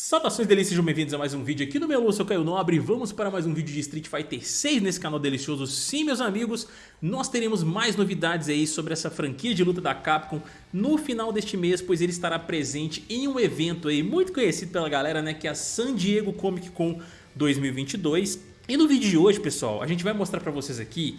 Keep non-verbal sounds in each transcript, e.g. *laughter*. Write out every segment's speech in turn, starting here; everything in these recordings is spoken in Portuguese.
Saudações delícias, sejam bem-vindos a mais um vídeo aqui no meu, eu sou Caio Nobre vamos para mais um vídeo de Street Fighter 6 nesse canal delicioso. Sim, meus amigos, nós teremos mais novidades aí sobre essa franquia de luta da Capcom no final deste mês, pois ele estará presente em um evento aí muito conhecido pela galera, né, que é a San Diego Comic Con 2022. E no vídeo de hoje, pessoal, a gente vai mostrar para vocês aqui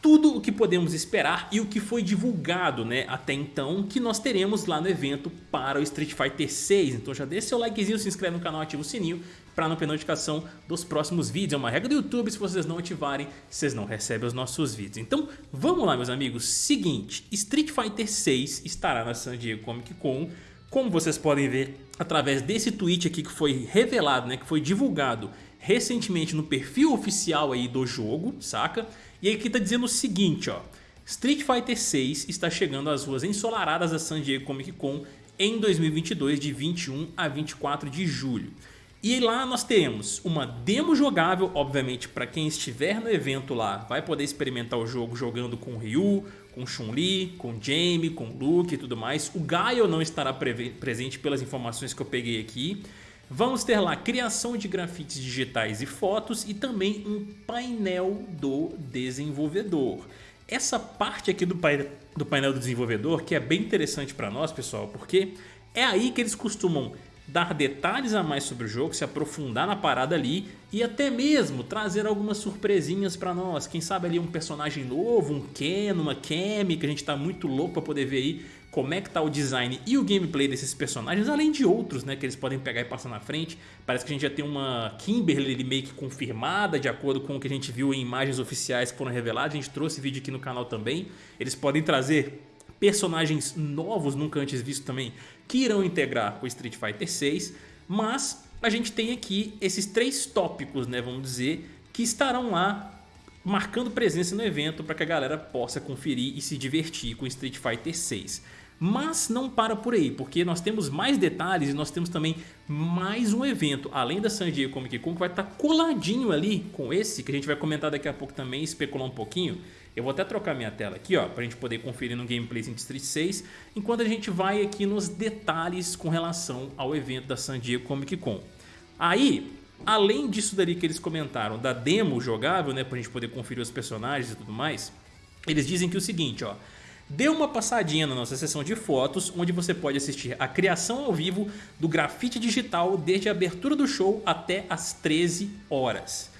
tudo o que podemos esperar e o que foi divulgado né, até então que nós teremos lá no evento para o Street Fighter 6. Então já deixa seu likezinho, se inscreve no canal, ativa o sininho para não perder notificação dos próximos vídeos. É uma regra do YouTube, se vocês não ativarem, vocês não recebem os nossos vídeos. Então vamos lá meus amigos, seguinte, Street Fighter 6 estará na San Diego Comic Con, como vocês podem ver através desse tweet aqui que foi revelado, né, que foi divulgado recentemente no perfil oficial aí do jogo, saca? E aqui tá dizendo o seguinte, ó. Street Fighter 6 está chegando às ruas ensolaradas da San Diego Comic Con em 2022 de 21 a 24 de julho. E lá nós temos uma demo jogável, obviamente para quem estiver no evento lá vai poder experimentar o jogo jogando com Ryu, com Chun-Li, com Jamie, com Luke e tudo mais. O Gaio não estará presente pelas informações que eu peguei aqui. Vamos ter lá criação de grafites digitais e fotos e também um painel do desenvolvedor. Essa parte aqui do, painel do, painel do desenvolvedor que é bem interessante para nós, pessoal, porque é aí que eles costumam dar detalhes a mais sobre o jogo, se aprofundar na parada ali e até mesmo trazer algumas surpresinhas para nós. Quem sabe ali um personagem novo, um Ken, uma Kemi, que a gente tá muito louco para poder ver aí como é que tá o design e o gameplay desses personagens, além de outros né, que eles podem pegar e passar na frente. Parece que a gente já tem uma Kimberly que confirmada, de acordo com o que a gente viu em imagens oficiais que foram reveladas. A gente trouxe vídeo aqui no canal também. Eles podem trazer personagens novos, nunca antes vistos também, que irão integrar o Street Fighter 6. Mas a gente tem aqui esses três tópicos, né, vamos dizer, que estarão lá marcando presença no evento para que a galera possa conferir e se divertir com Street Fighter 6. Mas não para por aí, porque nós temos mais detalhes e nós temos também mais um evento, além da San Diego Comic Con, que vai estar coladinho ali com esse, que a gente vai comentar daqui a pouco também, especular um pouquinho. Eu vou até trocar minha tela aqui, ó, pra gente poder conferir no gameplay de Street 6, enquanto a gente vai aqui nos detalhes com relação ao evento da San Diego Comic Con. Aí, além disso dali que eles comentaram, da demo jogável, né, pra gente poder conferir os personagens e tudo mais, eles dizem que é o seguinte, ó, Dê uma passadinha na nossa seção de fotos, onde você pode assistir a criação ao vivo do grafite digital desde a abertura do show até as 13 horas.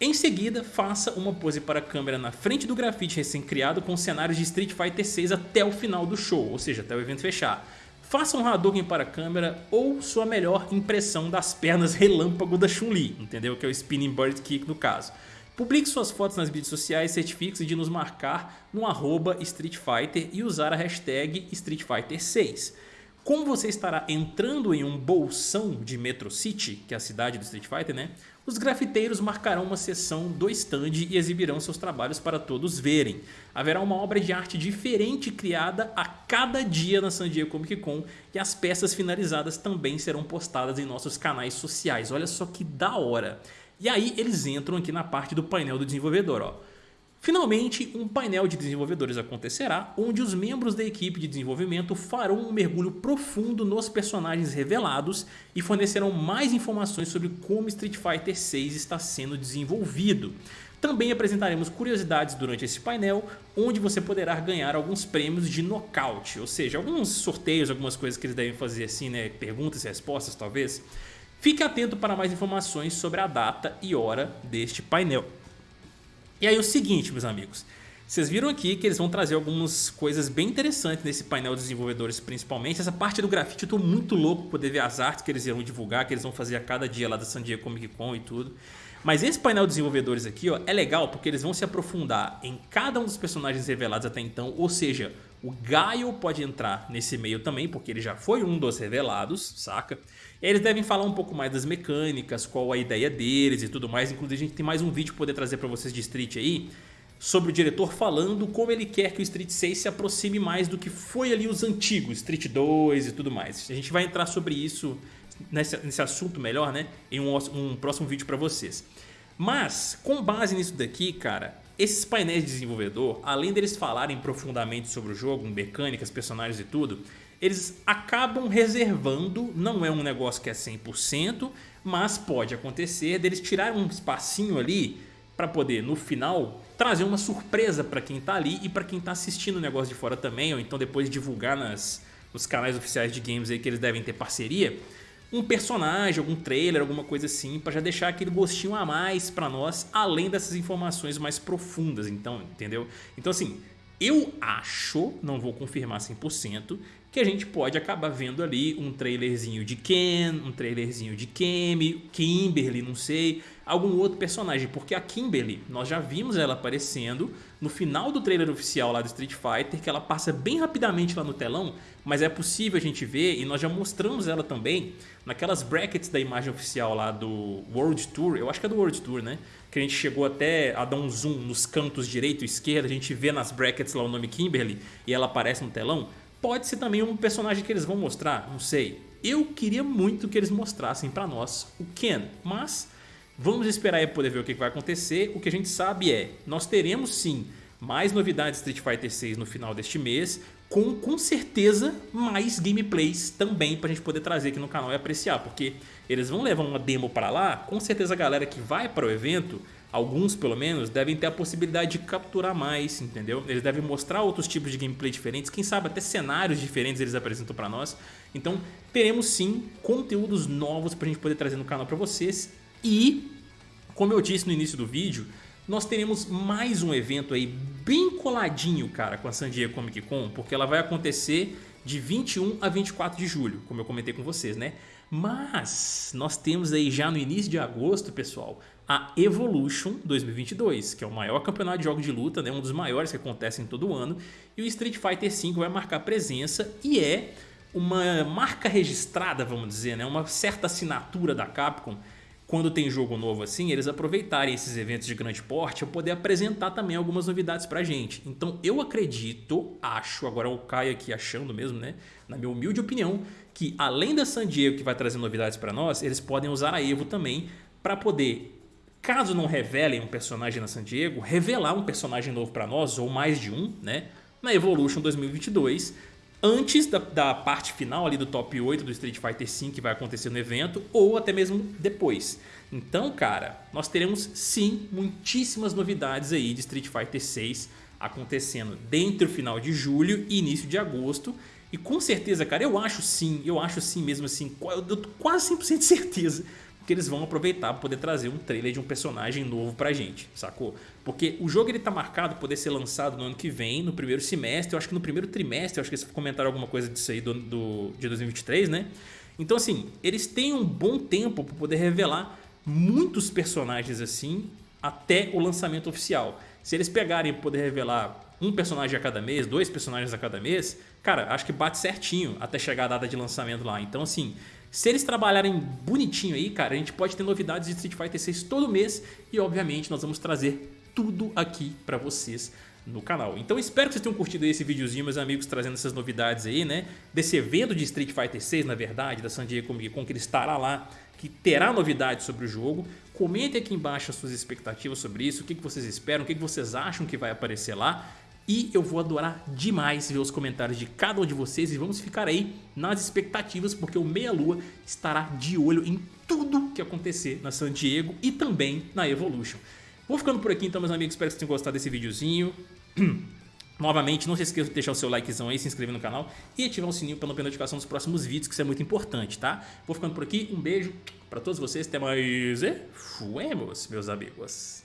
Em seguida, faça uma pose para a câmera na frente do grafite recém-criado com cenários de Street Fighter 6 até o final do show, ou seja, até o evento fechar. Faça um Hadouken para a câmera ou sua melhor impressão das pernas relâmpago da Chun-Li, entendeu? Que é o Spinning Bird Kick no caso. Publique suas fotos nas mídias sociais, certifique-se de nos marcar no arroba Street Fighter e usar a hashtag Street Fighter 6. Como você estará entrando em um bolsão de Metro City, que é a cidade do Street Fighter, né? Os grafiteiros marcarão uma sessão do stand e exibirão seus trabalhos para todos verem. Haverá uma obra de arte diferente criada a cada dia na San Diego Comic Con e as peças finalizadas também serão postadas em nossos canais sociais. Olha só que da hora! E aí eles entram aqui na parte do painel do desenvolvedor. Ó. Finalmente, um painel de desenvolvedores acontecerá, onde os membros da equipe de desenvolvimento farão um mergulho profundo nos personagens revelados e fornecerão mais informações sobre como Street Fighter 6 está sendo desenvolvido. Também apresentaremos curiosidades durante esse painel, onde você poderá ganhar alguns prêmios de nocaute, ou seja, alguns sorteios, algumas coisas que eles devem fazer assim, né, perguntas e respostas talvez. Fique atento para mais informações sobre a data e hora deste painel. E aí o seguinte, meus amigos. Vocês viram aqui que eles vão trazer algumas coisas bem interessantes nesse painel de desenvolvedores principalmente. Essa parte do grafite eu estou muito louco poder ver as artes que eles irão divulgar, que eles vão fazer a cada dia lá da San Diego Comic Con e tudo. Mas esse painel de desenvolvedores aqui ó, é legal porque eles vão se aprofundar em cada um dos personagens revelados até então. Ou seja, o Gaio pode entrar nesse meio também, porque ele já foi um dos revelados, saca? Eles devem falar um pouco mais das mecânicas, qual a ideia deles e tudo mais. Inclusive a gente tem mais um vídeo para poder trazer para vocês de Street aí, sobre o diretor falando como ele quer que o Street 6 se aproxime mais do que foi ali os antigos, Street 2 e tudo mais. A gente vai entrar sobre isso, nesse, nesse assunto melhor, né, em um, um próximo vídeo para vocês. Mas, com base nisso daqui, cara, esses painéis de desenvolvedor, além deles falarem profundamente sobre o jogo, mecânicas, personagens e tudo, eles acabam reservando, não é um negócio que é 100%, mas pode acontecer deles tirar um espacinho ali para poder no final trazer uma surpresa para quem tá ali e para quem tá assistindo o negócio de fora também, ou então depois divulgar nas, nos canais oficiais de games aí que eles devem ter parceria, um personagem, algum trailer, alguma coisa assim, para já deixar aquele gostinho a mais para nós, além dessas informações mais profundas, então, entendeu? Então assim, eu acho, não vou confirmar 100%, que a gente pode acabar vendo ali um trailerzinho de Ken, um trailerzinho de Kemi, Kimberly, não sei, algum outro personagem, porque a Kimberly, nós já vimos ela aparecendo no final do trailer oficial lá do Street Fighter, que ela passa bem rapidamente lá no telão, mas é possível a gente ver, e nós já mostramos ela também naquelas brackets da imagem oficial lá do World Tour, eu acho que é do World Tour, né? Que a gente chegou até a dar um zoom nos cantos direito e esquerdo, a gente vê nas brackets lá o nome Kimberly e ela aparece no telão. Pode ser também um personagem que eles vão mostrar, não sei. Eu queria muito que eles mostrassem para nós o Ken, mas vamos esperar para poder ver o que vai acontecer. O que a gente sabe é, nós teremos sim mais novidades de Street Fighter 6 no final deste mês, com com certeza mais gameplays também para a gente poder trazer aqui no canal e apreciar, porque eles vão levar uma demo para lá, com certeza a galera que vai para o evento alguns pelo menos, devem ter a possibilidade de capturar mais, entendeu? Eles devem mostrar outros tipos de gameplay diferentes, quem sabe até cenários diferentes eles apresentam para nós. Então teremos sim conteúdos novos para a gente poder trazer no canal para vocês e, como eu disse no início do vídeo, nós teremos mais um evento aí bem coladinho, cara, com a San Diego Comic Con, porque ela vai acontecer de 21 a 24 de julho, como eu comentei com vocês, né? Mas nós temos aí já no início de agosto, pessoal, a Evolution 2022, que é o maior campeonato de jogos de luta, né, um dos maiores que acontecem todo ano, e o Street Fighter V vai marcar presença e é uma marca registrada, vamos dizer, né, uma certa assinatura da Capcom quando tem jogo novo assim, eles aproveitarem esses eventos de grande porte para poder apresentar também algumas novidades pra gente. Então eu acredito, acho, agora o Caio aqui achando mesmo, né, na minha humilde opinião, que além da San Diego que vai trazer novidades para nós, eles podem usar a Evo também para poder Caso não revelem um personagem na San Diego, revelar um personagem novo para nós, ou mais de um, né? Na Evolution 2022, antes da, da, parte final ali do top 8 do Street Fighter V que vai acontecer no evento ou até mesmo depois. Então, cara, nós teremos sim muitíssimas novidades aí de Street Fighter 6 acontecendo dentro do final de julho e início de agosto. E com certeza, cara, eu acho sim, eu acho sim mesmo assim, eu tô quase 100% de certeza que eles vão aproveitar para poder trazer um trailer de um personagem novo pra gente, sacou? Porque o jogo ele tá marcado poder ser lançado no ano que vem, no primeiro semestre, eu acho que no primeiro trimestre, eu acho que eles comentaram alguma coisa disso aí do, do, de 2023, né? Então assim, eles têm um bom tempo para poder revelar muitos personagens assim até o lançamento oficial. Se eles pegarem para poder revelar um personagem a cada mês, dois personagens a cada mês, cara, acho que bate certinho até chegar a data de lançamento lá. Então assim, se eles trabalharem bonitinho aí, cara, a gente pode ter novidades de Street Fighter 6 todo mês e obviamente nós vamos trazer tudo aqui pra vocês no canal. Então espero que vocês tenham curtido esse videozinho, meus amigos, trazendo essas novidades aí, né? Desse evento de Street Fighter 6, na verdade, da San Diego Comic Con, que ele estará lá, que terá novidades sobre o jogo. Comentem aqui embaixo as suas expectativas sobre isso, o que vocês esperam, o que vocês acham que vai aparecer lá. E eu vou adorar demais ver os comentários de cada um de vocês e vamos ficar aí nas expectativas porque o Meia Lua estará de olho em tudo que acontecer na San Diego e também na Evolution. Vou ficando por aqui então meus amigos, espero que vocês tenham gostado desse videozinho. *clears throat* Novamente, não se esqueça de deixar o seu likezão aí, se inscrever no canal e ativar o sininho para não perder notificação dos próximos vídeos, que isso é muito importante, tá? Vou ficando por aqui, um beijo para todos vocês, até mais e fuemos, meus amigos.